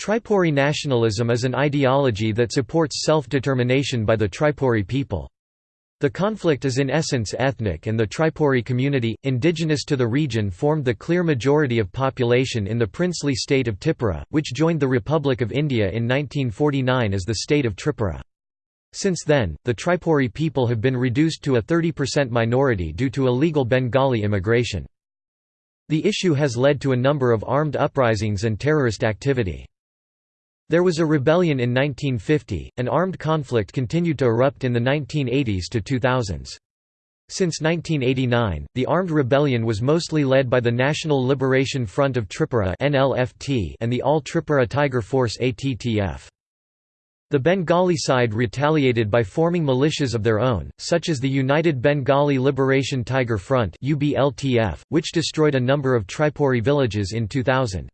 Tripuri nationalism is an ideology that supports self-determination by the Tripuri people. The conflict is in essence ethnic and the Tripuri community, indigenous to the region formed the clear majority of population in the princely state of Tripura, which joined the Republic of India in 1949 as the state of Tripura. Since then, the Tripuri people have been reduced to a 30% minority due to illegal Bengali immigration. The issue has led to a number of armed uprisings and terrorist activity. There was a rebellion in 1950, and armed conflict continued to erupt in the 1980s to 2000s. Since 1989, the armed rebellion was mostly led by the National Liberation Front of Tripura and the All Tripura Tiger Force ATTF. The Bengali side retaliated by forming militias of their own, such as the United Bengali Liberation Tiger Front which destroyed a number of Tripuri villages in 2000.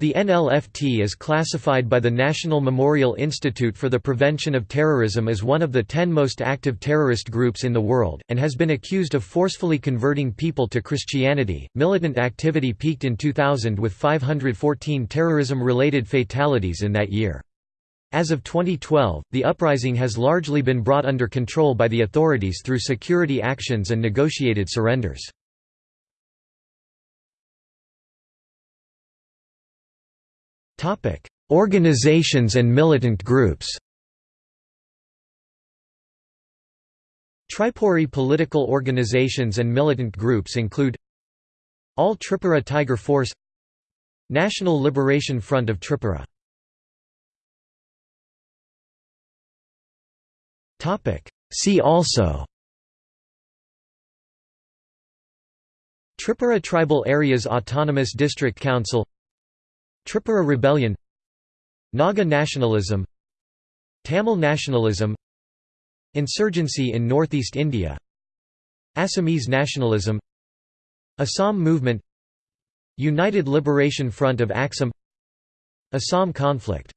The NLFT is classified by the National Memorial Institute for the Prevention of Terrorism as one of the ten most active terrorist groups in the world, and has been accused of forcefully converting people to Christianity. Militant activity peaked in 2000 with 514 terrorism related fatalities in that year. As of 2012, the uprising has largely been brought under control by the authorities through security actions and negotiated surrenders. Topic: Organizations and militant groups. Tripuri political organizations and militant groups include All Tripura Tiger Force National Liberation Front of Tripura See also Tripura Tribal Areas Autonomous District Council Tripura Rebellion Naga nationalism Tamil nationalism Insurgency in northeast India Assamese nationalism Assam movement United Liberation Front of Asom Assam conflict